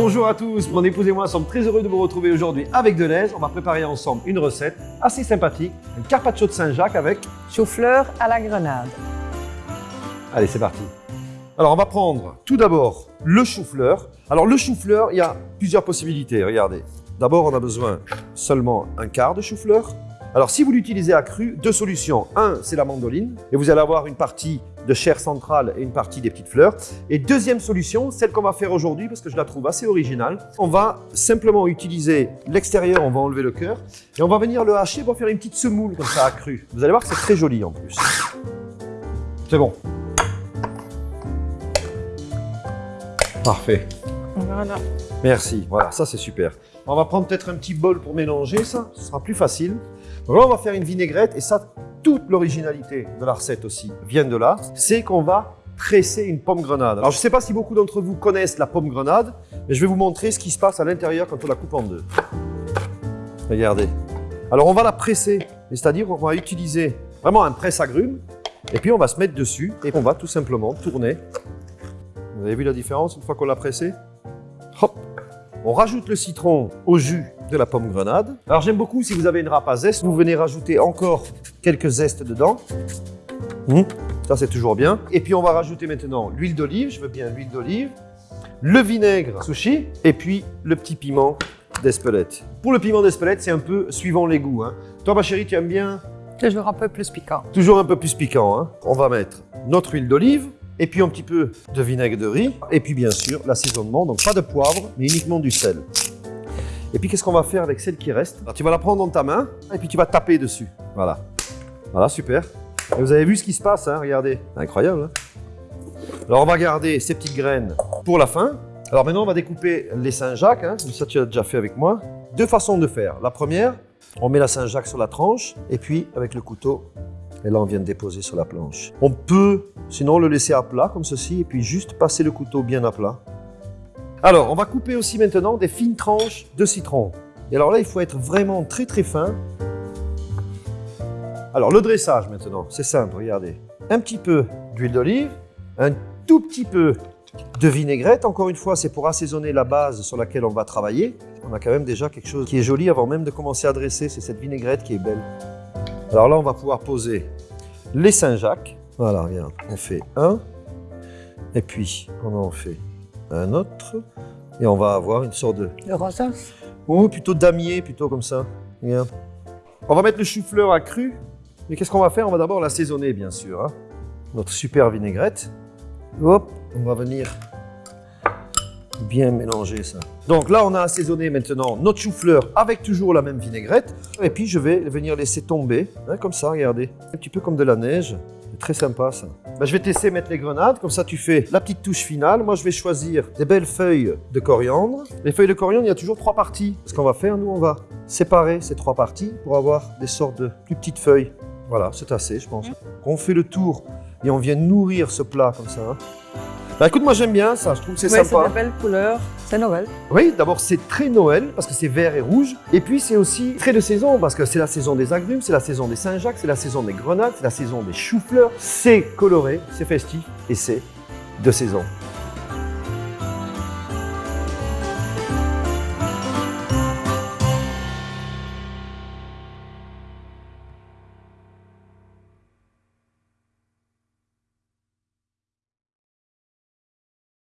Bonjour à tous, mon épouse et moi sommes très heureux de vous retrouver aujourd'hui avec Deleuze. On va préparer ensemble une recette assez sympathique, un carpaccio de Saint-Jacques avec... Chou-fleur à la grenade. Allez, c'est parti. Alors, on va prendre tout d'abord le chou-fleur. Alors, le chou-fleur, il y a plusieurs possibilités, regardez. D'abord, on a besoin seulement un quart de chou-fleur. Alors, si vous l'utilisez à cru, deux solutions. Un, c'est la mandoline, et vous allez avoir une partie de chair centrale et une partie des petites fleurs. Et deuxième solution, celle qu'on va faire aujourd'hui, parce que je la trouve assez originale. On va simplement utiliser l'extérieur, on va enlever le cœur, et on va venir le hacher pour faire une petite semoule comme ça à cru. Vous allez voir que c'est très joli en plus. C'est bon. Parfait. Voilà. Merci, voilà, ça c'est super. On va prendre peut-être un petit bol pour mélanger ça, ce sera plus facile. Donc là, on va faire une vinaigrette et ça, toute l'originalité de la recette aussi vient de là. C'est qu'on va presser une pomme grenade. Alors, je ne sais pas si beaucoup d'entre vous connaissent la pomme grenade, mais je vais vous montrer ce qui se passe à l'intérieur quand on la coupe en deux. Regardez. Alors, on va la presser, c'est-à-dire qu'on va utiliser vraiment un presse-agrumes et puis on va se mettre dessus et on va tout simplement tourner. Vous avez vu la différence une fois qu'on l'a pressé? Hop On rajoute le citron au jus de la pomme grenade. Alors j'aime beaucoup, si vous avez une râpe à zeste, vous venez rajouter encore quelques zestes dedans. Hum, ça c'est toujours bien. Et puis on va rajouter maintenant l'huile d'olive, je veux bien l'huile d'olive, le vinaigre sushi et puis le petit piment d'Espelette. Pour le piment d'Espelette, c'est un peu suivant les goûts. Hein. Toi ma chérie, tu aimes bien? Toujours un peu plus piquant. Toujours un peu plus piquant. Hein. On va mettre notre huile d'olive, et puis un petit peu de vinaigre de riz, et puis bien sûr l'assaisonnement, donc pas de poivre, mais uniquement du sel. Et puis qu'est-ce qu'on va faire avec celle qui reste? Tu vas la prendre dans ta main, et puis tu vas taper dessus. Voilà. Voilà, super. Et vous avez vu ce qui se passe, hein regardez. Incroyable. Hein Alors on va garder ces petites graines pour la fin. Alors maintenant on va découper les Saint-Jacques, hein, ça tu as déjà fait avec moi. Deux façons de faire. La première, on met la Saint-Jacques sur la tranche, et puis avec le couteau, et là, on vient de déposer sur la planche. On peut, sinon, le laisser à plat, comme ceci, et puis juste passer le couteau bien à plat. Alors, on va couper aussi maintenant des fines tranches de citron. Et alors là, il faut être vraiment très très fin. Alors, le dressage maintenant, c'est simple, regardez. Un petit peu d'huile d'olive, un tout petit peu de vinaigrette. Encore une fois, c'est pour assaisonner la base sur laquelle on va travailler. On a quand même déjà quelque chose qui est joli avant même de commencer à dresser. C'est cette vinaigrette qui est belle. Alors là, on va pouvoir poser les Saint-Jacques. Voilà, regarde, on fait un, et puis on en fait? Un autre, et on va avoir une sorte de... Le rosa Ou plutôt damier, plutôt comme ça. Regarde. On va mettre le chou-fleur à cru, mais qu'est-ce qu'on va faire? On va d'abord l'assaisonner, bien sûr. hein. Notre super vinaigrette. Hop, on va venir bien mélanger ça. Donc là, on a assaisonné maintenant notre chou-fleur avec toujours la même vinaigrette. Et puis, je vais venir laisser tomber, hein, comme ça, regardez. Un petit peu comme de la neige. Très sympa, ça. Ben, je vais tester mettre les grenades. Comme ça, tu fais la petite touche finale. Moi, je vais choisir des belles feuilles de coriandre. Les feuilles de coriandre, il y a toujours trois parties. Ce qu'on va faire, nous, on va séparer ces trois parties pour avoir des sortes de plus petites feuilles. Voilà, c'est assez, je pense. On fait le tour et on vient nourrir ce plat comme ça. hein. Bah écoute, moi j'aime bien ça, je trouve que c'est Oui, c'est sympa. de belles couleurs. C'est Noël. Oui, d'abord c'est très Noël parce que c'est vert et rouge. Et puis c'est aussi très de saison parce que c'est la saison des agrumes, c'est la saison des Saint-Jacques, c'est la saison des grenades, c'est la saison des choux-fleurs. C'est coloré, c'est festif et c'est de saison.